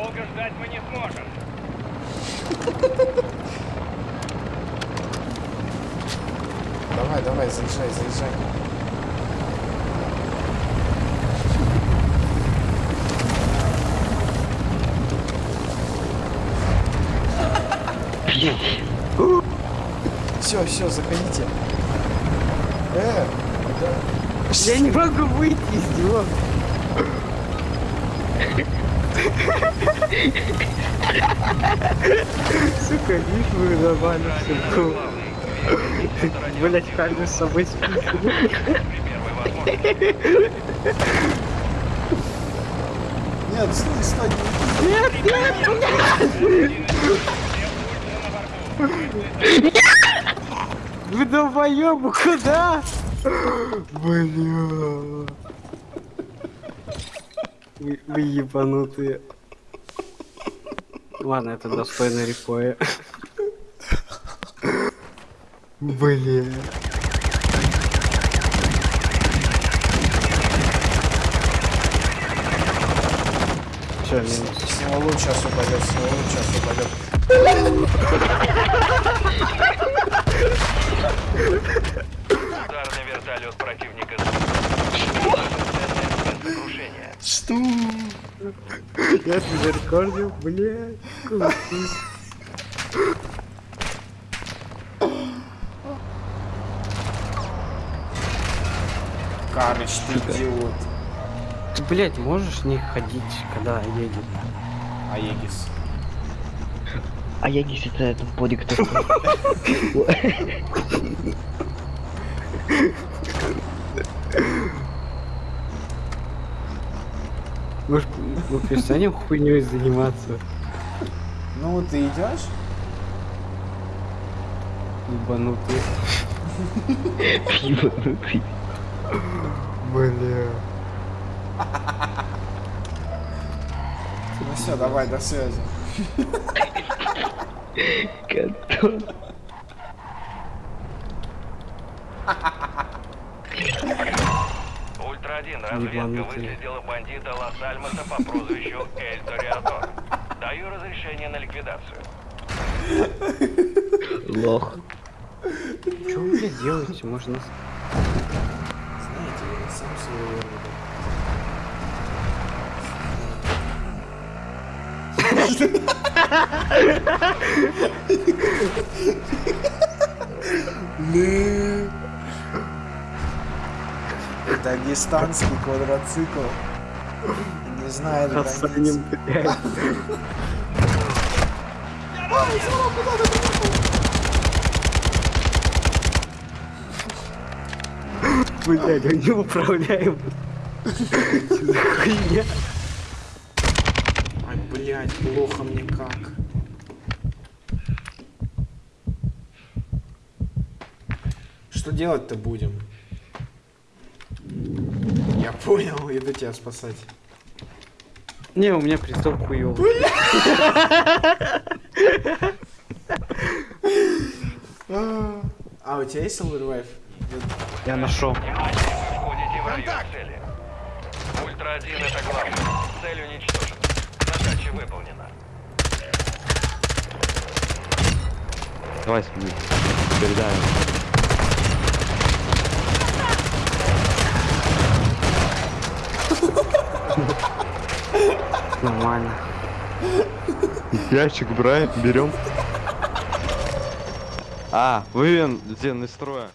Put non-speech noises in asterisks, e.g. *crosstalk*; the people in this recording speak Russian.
Долго ждать мы не сможем. *laughs* Давай, давай, заезжай, заезжай. Все, все, заходите. Э, куда? Я не могу выйти из него. *laughs* Сука, видишь, вы нормально все. Блять, Хальду с собой спит. Нет, стой, стой. Нет, нет, Вы долбоёбы, куда? Бля. Вы, вы ебанутые. Ладно, это достойно репоя. Бля. Все, минус. С него луч сейчас упадет, с него луч сейчас упадет. Я тебя рекордил, блядь. Карыч, ты идиот. Ты, блядь, можешь не ходить, когда едет? Аегис. А я не это этот подик такой. Может, мы перестанем хуйней заниматься? Ну, ты идешь? Ебанутые. Ебанутый. Бля. Ну все, давай, до связи. Кантон. Ультра-1, разведка выследила бандита Лос-Альмоса по прозвищу Эль Ториадор. Даю разрешение на ликвидацию. Лох. Что вы, блядь, делаете? Можно... Знаете, я сам своего рода. *laughs* Блин. Дагестанский квадроцикл. Не знает границ. Блядь. Блядь, он не управляем. Что за хуйня? Ай, блядь, плохо мне как. Что делать-то будем? Я понял, иду тебя спасать. Не, у меня приступ хуёвый. А, у тебя есть Silver? Я нашел. Внимание, входите в район цели. Ультра-1 это главное. Цель уничтожена. Задача выполнена. Давай. Передаем. Нормально. Ящик бра- берем. А, вывен из строя.